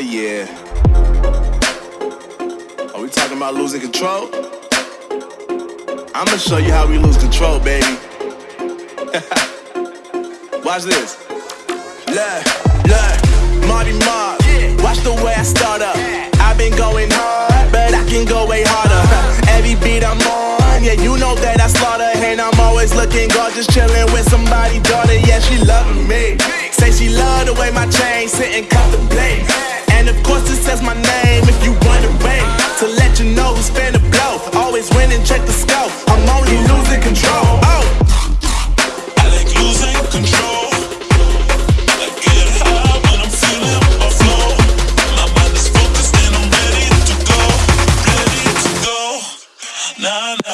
Yeah. Are we talking about losing control? I'ma show you how we lose control, baby. Watch this. Look, look, Marty Mark. Watch the way I start up. I've been going hard, but I can go way harder. Every beat I'm on, yeah, you know that I slaughter. And I'm always looking gorgeous, chilling with says my name if you wanna To let you know who's finna blow. Always winning, check the scope. I'm only losing control. Oh! I like losing control. Nah, nah.